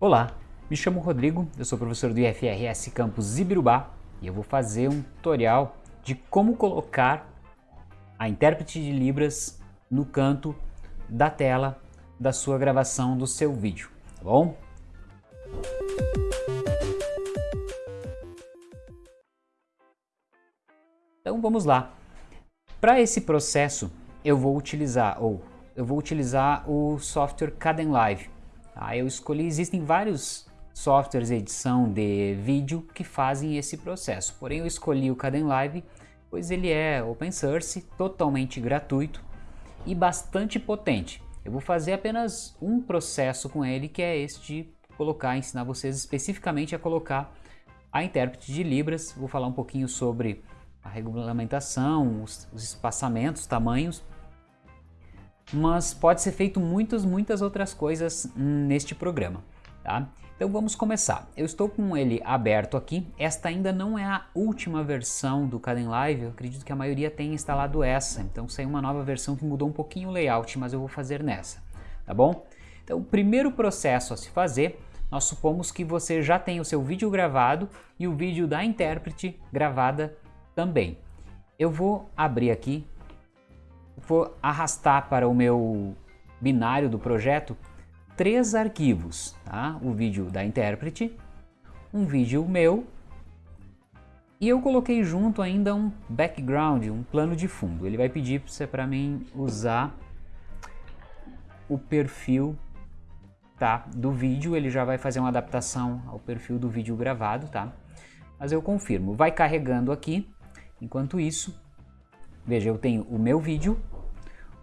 Olá, me chamo Rodrigo, eu sou professor do IFRS Campus Ibirubá e eu vou fazer um tutorial de como colocar a intérprete de Libras no canto da tela da sua gravação do seu vídeo, tá bom? Então vamos lá. Para esse processo eu vou utilizar ou eu vou utilizar o software Kdenlive. Tá? Eu escolhi, existem vários softwares de edição de vídeo que fazem esse processo, porém eu escolhi o Kdenlive pois ele é open source, totalmente gratuito e bastante potente. Eu vou fazer apenas um processo com ele que é este de colocar, ensinar vocês especificamente a colocar a intérprete de Libras. Vou falar um pouquinho sobre a regulamentação, os, os espaçamentos, tamanhos mas pode ser feito muitas, muitas outras coisas neste programa, tá? Então vamos começar. Eu estou com ele aberto aqui. Esta ainda não é a última versão do Kdenlive. Eu acredito que a maioria tenha instalado essa. Então saiu uma nova versão que mudou um pouquinho o layout, mas eu vou fazer nessa, tá bom? Então o primeiro processo a se fazer, nós supomos que você já tem o seu vídeo gravado e o vídeo da intérprete gravada também. Eu vou abrir aqui vou arrastar para o meu binário do projeto três arquivos, tá? o vídeo da intérprete, um vídeo meu e eu coloquei junto ainda um background, um plano de fundo. Ele vai pedir para mim usar o perfil tá, do vídeo, ele já vai fazer uma adaptação ao perfil do vídeo gravado, tá? Mas eu confirmo, vai carregando aqui, enquanto isso, veja, eu tenho o meu vídeo,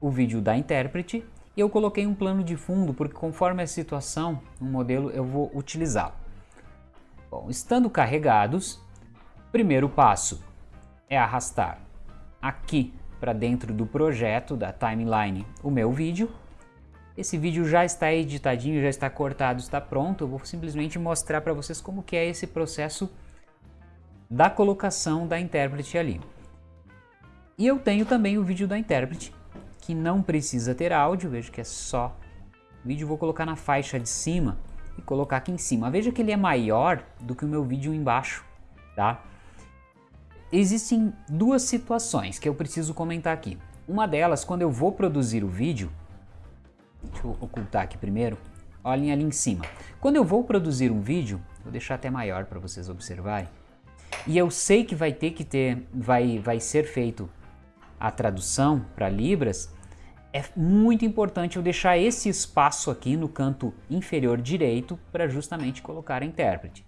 o vídeo da intérprete e eu coloquei um plano de fundo porque conforme a situação, um modelo eu vou utilizá-lo. Bom, estando carregados, primeiro passo é arrastar aqui para dentro do projeto da timeline o meu vídeo. Esse vídeo já está editadinho, já está cortado, está pronto. Eu vou simplesmente mostrar para vocês como que é esse processo da colocação da intérprete ali. E eu tenho também o vídeo da intérprete que não precisa ter áudio, veja que é só vídeo, vou colocar na faixa de cima e colocar aqui em cima. Veja que ele é maior do que o meu vídeo embaixo, tá? Existem duas situações que eu preciso comentar aqui. Uma delas, quando eu vou produzir o vídeo, deixa eu ocultar aqui primeiro, olhem ali em cima. Quando eu vou produzir um vídeo, vou deixar até maior para vocês observarem, e eu sei que vai ter que ter, vai, vai ser feito a tradução para Libras, é muito importante eu deixar esse espaço aqui no canto inferior direito para justamente colocar a intérprete.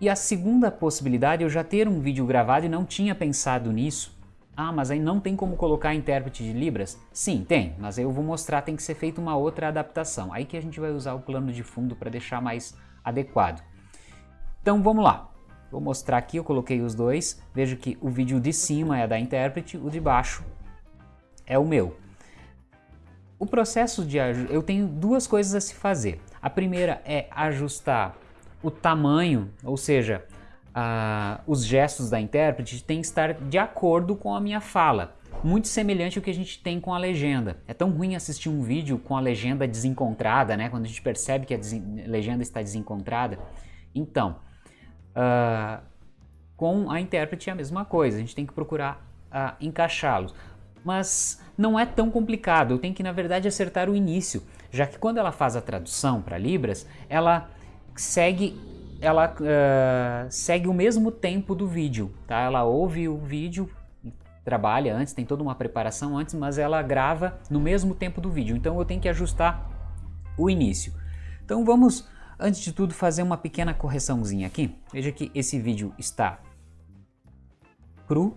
E a segunda possibilidade eu já ter um vídeo gravado e não tinha pensado nisso. Ah, mas aí não tem como colocar a intérprete de Libras? Sim, tem, mas eu vou mostrar, tem que ser feita uma outra adaptação. Aí que a gente vai usar o plano de fundo para deixar mais adequado. Então vamos lá. Vou mostrar aqui, eu coloquei os dois. Vejo que o vídeo de cima é da intérprete, o de baixo é o meu. O processo de eu tenho duas coisas a se fazer. A primeira é ajustar o tamanho, ou seja, os gestos da intérprete tem que estar de acordo com a minha fala. Muito semelhante ao que a gente tem com a legenda. É tão ruim assistir um vídeo com a legenda desencontrada, né? Quando a gente percebe que a legenda está desencontrada. Então, uh, com a intérprete é a mesma coisa. A gente tem que procurar uh, encaixá-los mas não é tão complicado, eu tenho que na verdade acertar o início, já que quando ela faz a tradução para Libras, ela segue, ela, uh, segue o mesmo tempo do vídeo, tá? ela ouve o vídeo, trabalha antes, tem toda uma preparação antes, mas ela grava no mesmo tempo do vídeo, então eu tenho que ajustar o início. Então vamos, antes de tudo, fazer uma pequena correçãozinha aqui. Veja que esse vídeo está cru,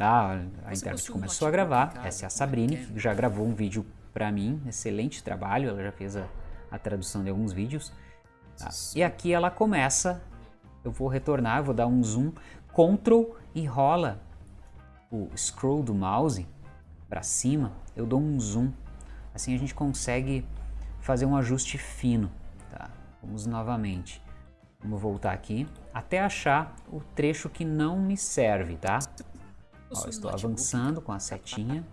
Tá? A intérprete começou a gravar, essa é a Sabrine, que já gravou um vídeo para mim, excelente trabalho, ela já fez a, a tradução de alguns vídeos. Tá? E aqui ela começa, eu vou retornar, vou dar um zoom, Ctrl e rola o scroll do mouse para cima, eu dou um zoom, assim a gente consegue fazer um ajuste fino. Vamos novamente, vamos voltar aqui, até achar o trecho que não me serve, tá? Ó, estou avançando com a setinha.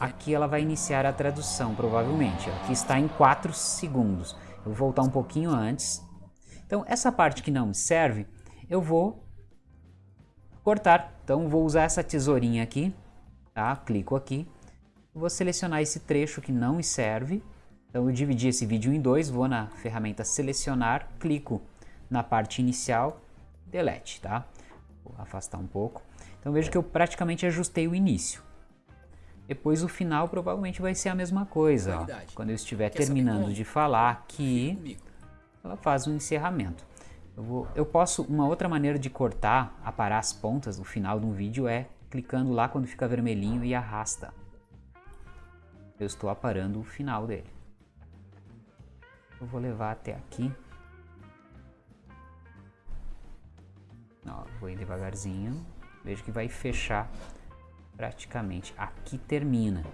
Aqui ela vai iniciar a tradução, provavelmente. Aqui está em 4 segundos. Eu vou voltar um pouquinho antes. Então, essa parte que não me serve, eu vou cortar. Então, vou usar essa tesourinha aqui, tá? Clico aqui. Vou selecionar esse trecho que não me serve. Então, eu dividi esse vídeo em dois, vou na ferramenta selecionar, clico na parte inicial, delete, tá? Vou afastar um pouco. Então, vejo que eu praticamente ajustei o início. Depois o final provavelmente vai ser a mesma coisa. Ó. Quando eu estiver Quer terminando de falar aqui, ela faz um encerramento. Eu, vou, eu posso, uma outra maneira de cortar, aparar as pontas no final de um vídeo é clicando lá quando fica vermelhinho e arrasta. Eu estou aparando o final dele. Eu vou levar até aqui. Ó, vou ir devagarzinho. Vejo que vai fechar praticamente. Aqui termina.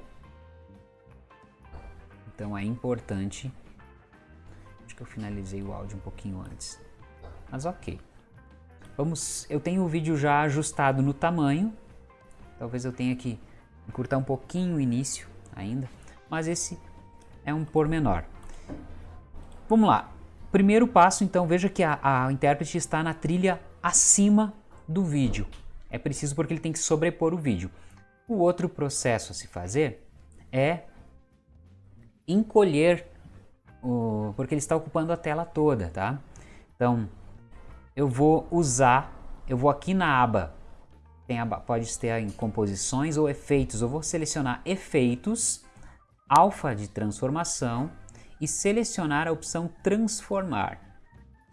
Então é importante. Acho que eu finalizei o áudio um pouquinho antes. Mas ok. Vamos, eu tenho o vídeo já ajustado no tamanho. Talvez eu tenha que encurtar um pouquinho o início ainda. Mas esse é um pormenor. Vamos lá. Primeiro passo, então, veja que a, a intérprete está na trilha acima do vídeo. É preciso porque ele tem que sobrepor o vídeo. O outro processo a se fazer é encolher, o, porque ele está ocupando a tela toda, tá? Então, eu vou usar, eu vou aqui na aba, tem aba, pode ter em composições ou efeitos, eu vou selecionar efeitos, alfa de transformação e selecionar a opção transformar.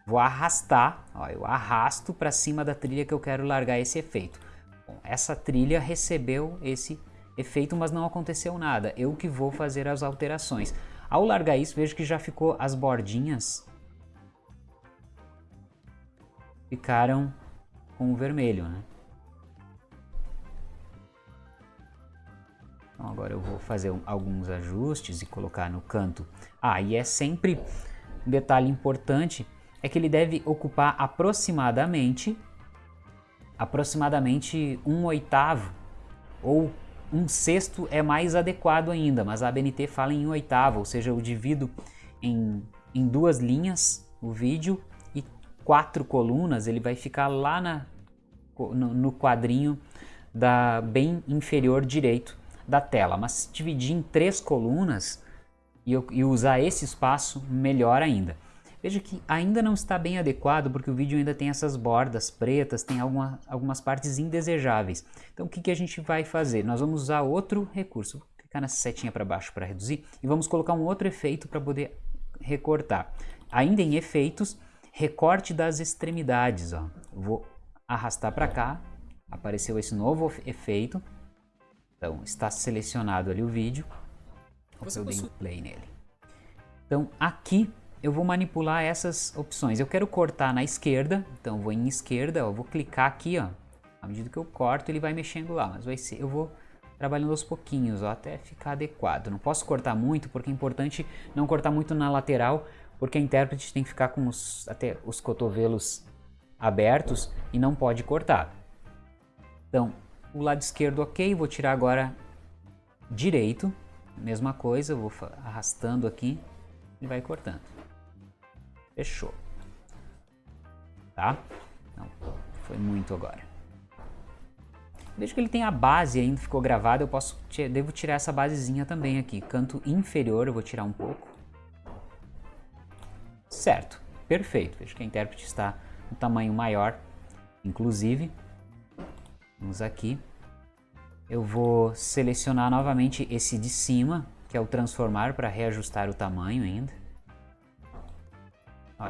Vou arrastar, ó, eu arrasto para cima da trilha que eu quero largar esse efeito. Bom, essa trilha recebeu esse efeito, mas não aconteceu nada. Eu que vou fazer as alterações. Ao largar isso, vejo que já ficou as bordinhas ficaram com o vermelho, né? Então agora eu vou fazer alguns ajustes e colocar no canto. Ah, e é sempre um detalhe importante é que ele deve ocupar aproximadamente aproximadamente um oitavo ou um sexto é mais adequado ainda, mas a ABNT fala em um oitavo, ou seja, eu divido em, em duas linhas o vídeo e quatro colunas, ele vai ficar lá na, no, no quadrinho da bem inferior direito da tela, mas dividir em três colunas e, e usar esse espaço, melhor ainda. Veja que ainda não está bem adequado porque o vídeo ainda tem essas bordas pretas, tem alguma, algumas partes indesejáveis. Então o que, que a gente vai fazer? Nós vamos usar outro recurso. Vou clicar nessa setinha para baixo para reduzir e vamos colocar um outro efeito para poder recortar. Ainda em efeitos, recorte das extremidades. Ó. Vou arrastar para cá, apareceu esse novo efeito. Então está selecionado ali o vídeo. Eu dei um play nele. Então aqui eu vou manipular essas opções. Eu quero cortar na esquerda, então vou em esquerda, ó, vou clicar aqui, ó. À medida que eu corto, ele vai mexendo lá, mas vai ser, eu vou trabalhando aos pouquinhos, ó, até ficar adequado. Não posso cortar muito, porque é importante não cortar muito na lateral, porque a intérprete tem que ficar com os, até os cotovelos abertos e não pode cortar. Então, o lado esquerdo ok, vou tirar agora direito, mesma coisa, vou arrastando aqui e vai cortando. Fechou. Tá? Não, foi muito agora. Veja que ele tem a base ainda, ficou gravada, eu posso, devo tirar essa basezinha também aqui. Canto inferior eu vou tirar um pouco. Certo, perfeito. Veja que a intérprete está no tamanho maior, inclusive. Vamos aqui. Eu vou selecionar novamente esse de cima, que é o transformar para reajustar o tamanho ainda.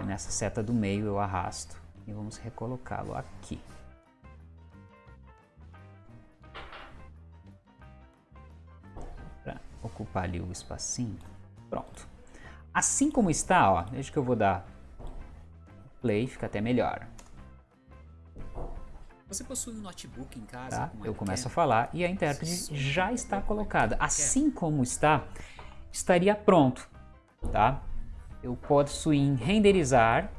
Nessa seta do meio eu arrasto e vamos recolocá-lo aqui. Para ocupar ali o espacinho. Pronto. Assim como está, ó, veja que eu vou dar play, fica até melhor. Você possui um notebook em casa? Tá? eu começo a falar e a intérprete já está colocada. Assim como está, estaria pronto, tá? eu posso ir em renderizar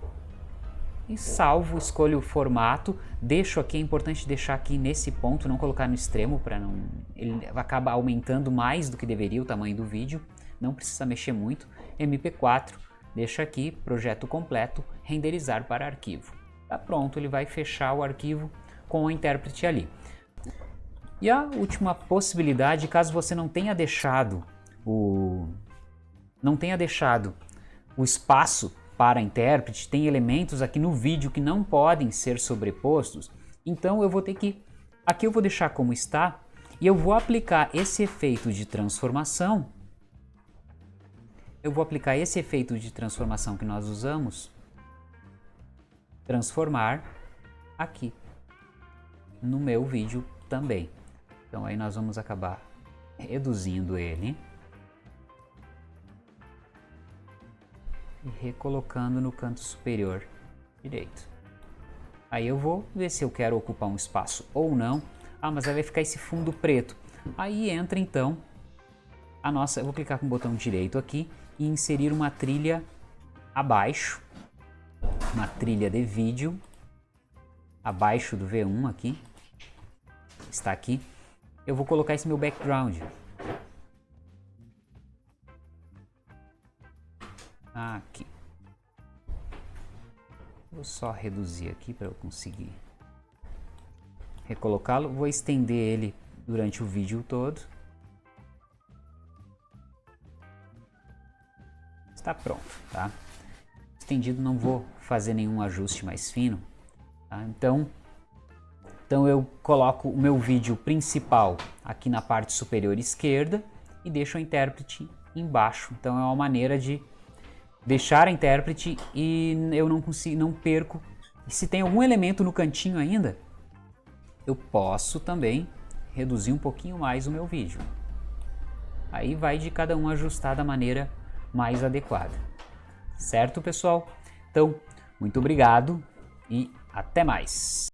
e salvo, escolho o formato, deixo aqui, é importante deixar aqui nesse ponto, não colocar no extremo para não, ele acaba aumentando mais do que deveria o tamanho do vídeo, não precisa mexer muito, MP4, deixa aqui, projeto completo, renderizar para arquivo. Tá pronto, ele vai fechar o arquivo com o intérprete ali. E a última possibilidade, caso você não tenha deixado o não tenha deixado o espaço para intérprete, tem elementos aqui no vídeo que não podem ser sobrepostos, então eu vou ter que aqui eu vou deixar como está e eu vou aplicar esse efeito de transformação eu vou aplicar esse efeito de transformação que nós usamos, transformar aqui no meu vídeo também. Então aí nós vamos acabar reduzindo ele e recolocando no canto superior direito. Aí eu vou ver se eu quero ocupar um espaço ou não. Ah, mas aí vai ficar esse fundo preto. Aí entra então a nossa, eu vou clicar com o botão direito aqui e inserir uma trilha abaixo, uma trilha de vídeo, abaixo do V1 aqui, está aqui. Eu vou colocar esse meu background. Aqui. Vou só reduzir aqui para eu conseguir recolocá-lo. Vou estender ele durante o vídeo todo. está pronto, tá? Estendido não vou fazer nenhum ajuste mais fino, tá? Então, então eu coloco o meu vídeo principal aqui na parte superior esquerda e deixo o intérprete embaixo. Então é uma maneira de deixar a intérprete e eu não consigo, não perco. E se tem algum elemento no cantinho ainda, eu posso também reduzir um pouquinho mais o meu vídeo. Aí vai de cada um ajustar da maneira mais adequada. Certo, pessoal? Então, muito obrigado e até mais!